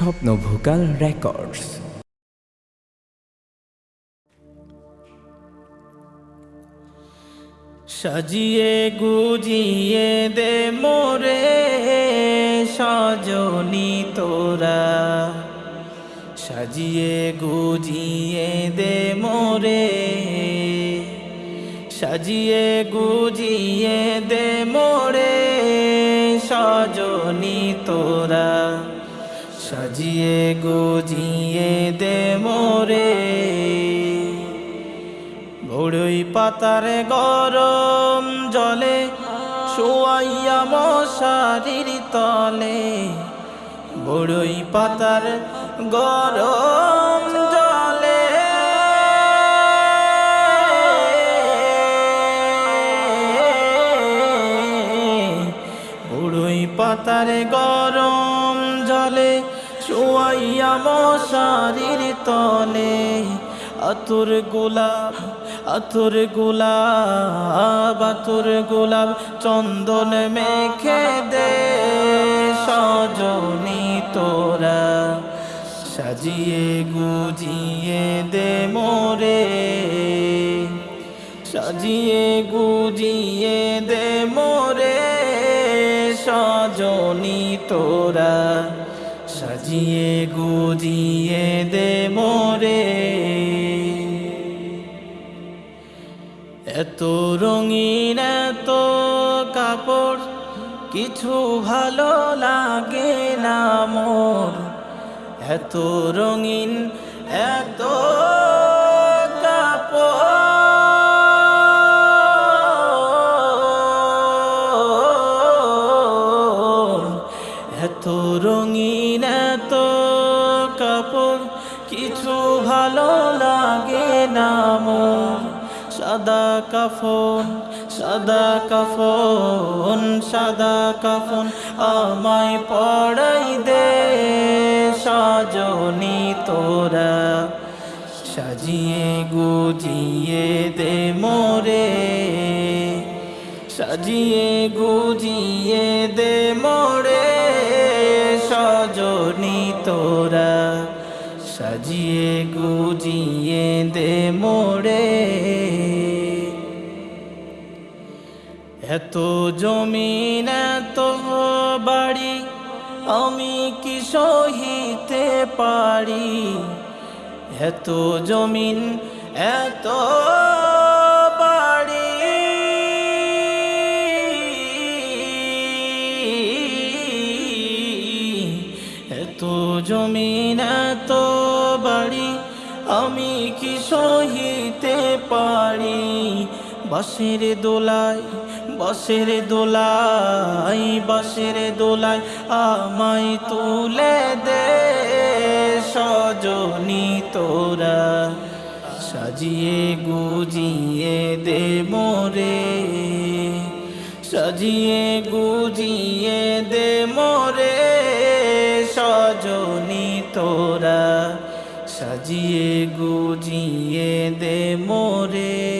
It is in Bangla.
স্বপ্ন ভোকাল রেকর্ডস। সাজিয়ে গুজিয়ে দে মোরে, সজনি তোরা। সাজিয়ে গুজিয়ে দে মোরে, সাজিয়ে গুজিয়ে দে মোরে, সজনি তোরা। সাজিয়ে গুজিয়ে দে মোরে। বড়ই পাতার গরম জলে, শোয়াইয়া মশারির তলে। বড়ই পাতার গরম জলে। বড়ই পাতার গরম জলে শোয়াইয়া মশারির তলে, আতুর গোলাপ আতুর গোলাপ আতুর গোলাপ চন্দন মেখে দে, সজনি তোরা। সাজিয়ে গুজিয়ে দে মোরে, সাজিয়ে গুজিয়ে দে মোরে, সজনি তোরা। সাজিয়ে গুজিয়ে দে মোরে। এত রঙিন, এত কাপড়, কিছু ভালো লাগে না মোর। এত রঙিন, এত এত রঙিন, এত কাপড়, কিছু ভালো লাগে না সাদা কাফন সাদা কাফন সাদা কাফন আমায় পড়াই দে, সজনি তোরা। সাজিয়ে গুজিয়ে দে মোরে, সাজিয়ে গুজিয়ে দে মোরে তোরা সাজিয়ে গুজিয়ে দে মোড়ে। এত জমিন, এত বাড়ি আমি কি সহিতে পারি? এত জমিন, এত জমিন এত বাড়ি, আমি কি সহিতে পারি? বাসের দোলায় বাসের দোলাই বাসের দোলায় আমায় তুলে দে সজনি তোরা। সাজিয়ে গুজিয়ে দে মোরে, সাজিয়ে গুজিয়ে দে মোরে। সজনি তোরা সাজিয়ে গুজিয়ে দে মোরে।